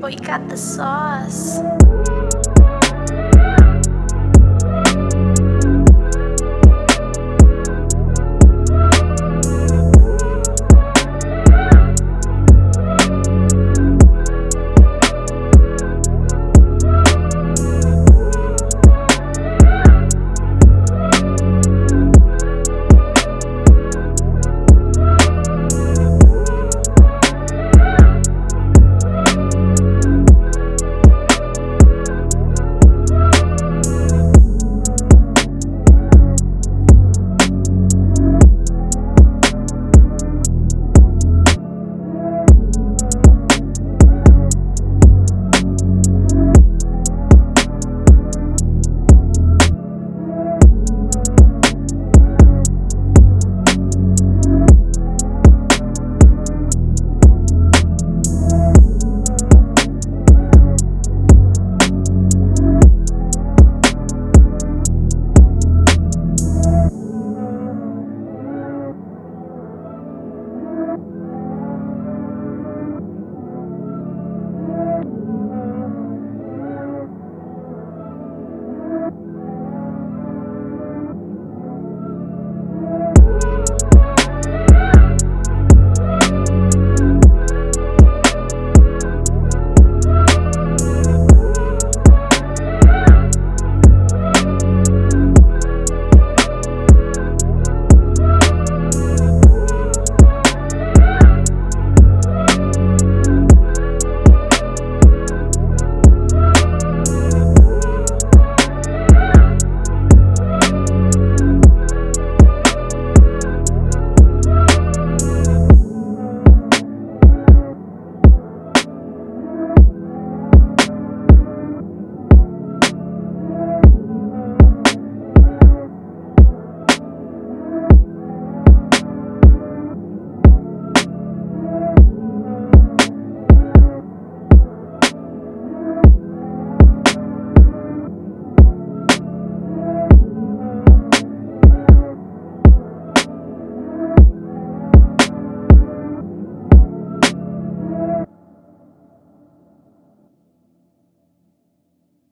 but got the sauce.